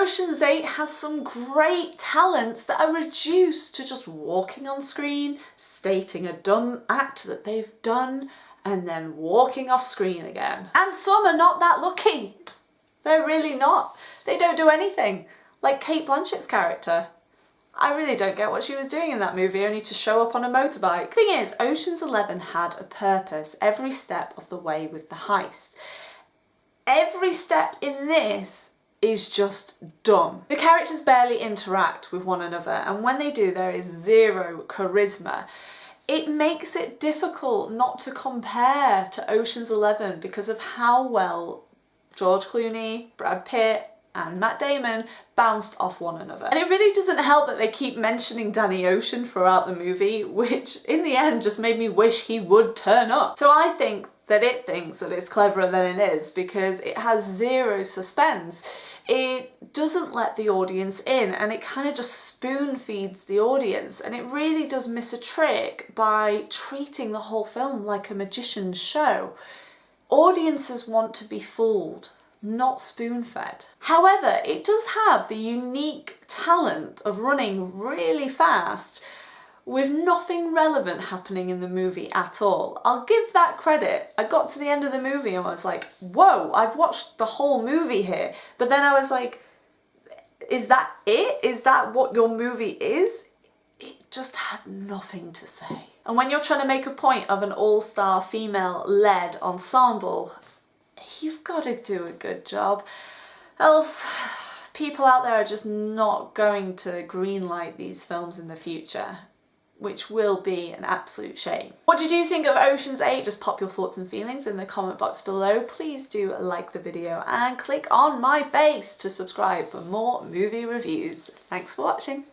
Ocean's 8 has some great talents that are reduced to just walking on screen, stating a dumb act that they've done, and then walking off screen again. And some are not that lucky. They're really not. They don't do anything, like Cate Blanchett's character. I really don't get what she was doing in that movie, only to show up on a motorbike. Thing is, Ocean's Eleven had a purpose every step of the way with the heist. Every step in this is just dumb. The characters barely interact with one another and when they do there is zero charisma. It makes it difficult not to compare to Ocean's Eleven because of how well George Clooney, Brad Pitt and Matt Damon bounced off one another. And it really doesn't help that they keep mentioning Danny Ocean throughout the movie, which in the end just made me wish he would turn up. So I think that it thinks that it's cleverer than it is because it has zero suspense. It doesn't let the audience in and it kind of just spoon feeds the audience and it really does miss a trick by treating the whole film like a magician's show. Audiences want to be fooled not spoon-fed. However, it does have the unique talent of running really fast with nothing relevant happening in the movie at all. I'll give that credit. I got to the end of the movie and I was like, whoa, I've watched the whole movie here. But then I was like, is that it? Is that what your movie is? It just had nothing to say. And when you're trying to make a point of an all-star female-led ensemble, you've got to do a good job. Else people out there are just not going to greenlight these films in the future which will be an absolute shame. What did you think of Ocean's 8? Just pop your thoughts and feelings in the comment box below. Please do like the video and click on my face to subscribe for more movie reviews. Thanks for watching.